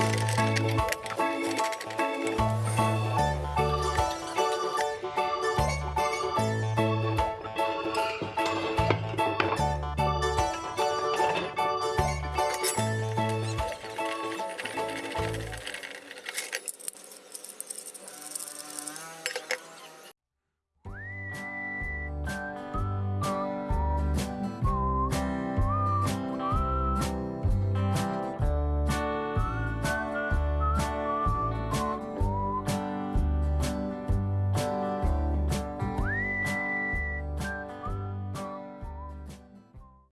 Bye.